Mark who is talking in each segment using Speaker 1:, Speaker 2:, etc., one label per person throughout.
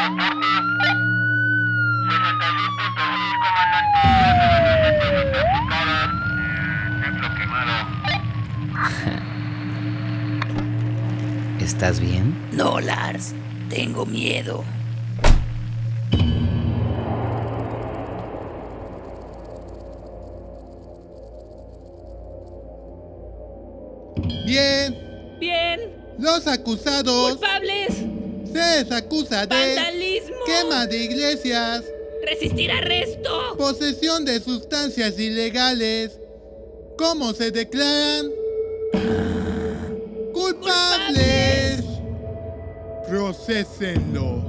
Speaker 1: ¿Estás bien?
Speaker 2: No, Lars. Tengo miedo.
Speaker 3: Bien.
Speaker 4: Bien.
Speaker 3: Los acusados.
Speaker 4: Culpables.
Speaker 3: Se les acusa de
Speaker 4: Vandalismo.
Speaker 3: quema de iglesias,
Speaker 4: Resistir arresto.
Speaker 3: posesión de sustancias ilegales. ¿Cómo se declaran? ¡Culpables! Procesenlos.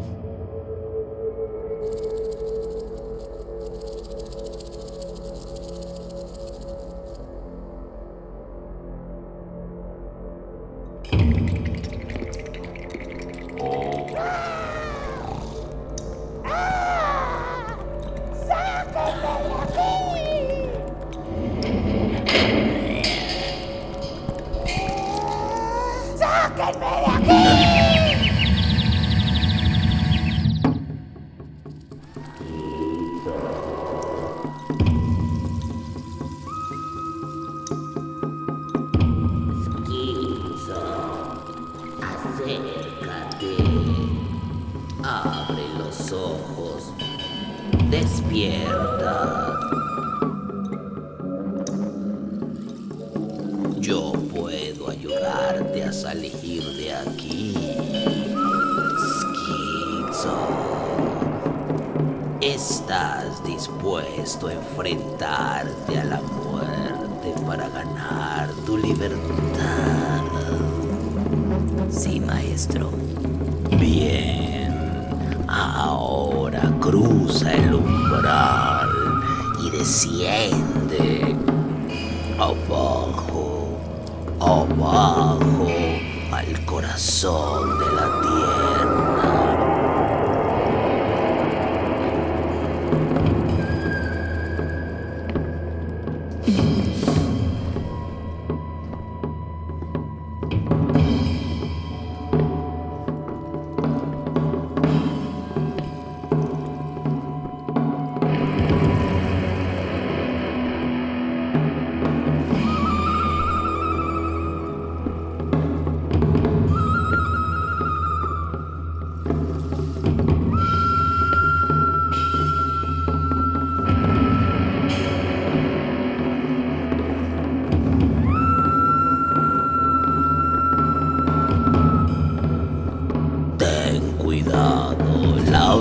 Speaker 2: Despierta. Yo puedo ayudarte a salir de aquí. Schizo. ¿Estás dispuesto a enfrentarte a la muerte para ganar tu libertad? Sí, maestro. Bien. Ahora cruza el umbral y desciende. Abajo, abajo, al corazón de la tierra.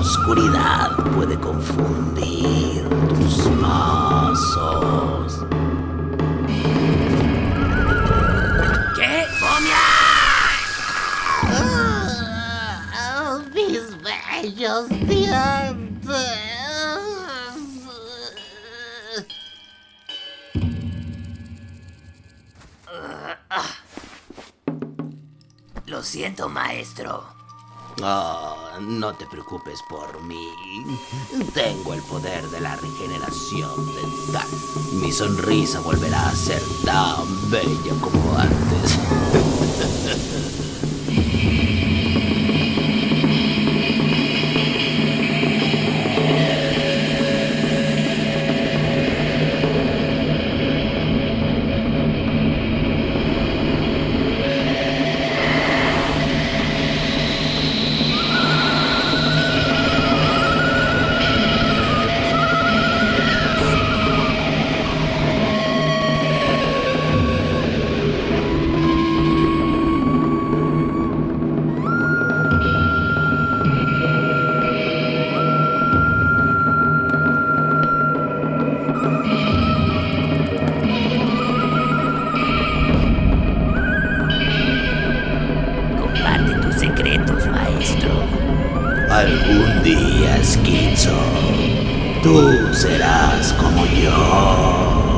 Speaker 2: Oscuridad puede confundir tus pasos. ¿Qué? ¡Momia!
Speaker 5: Ah, mis bellos dientes.
Speaker 2: Lo siento, maestro. Ah, no te preocupes por mí. Tengo el poder de la regeneración dental. Mi sonrisa volverá a ser tan bella como antes. Algún día, Schizo, tú serás como yo.